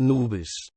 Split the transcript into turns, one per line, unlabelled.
Nubis.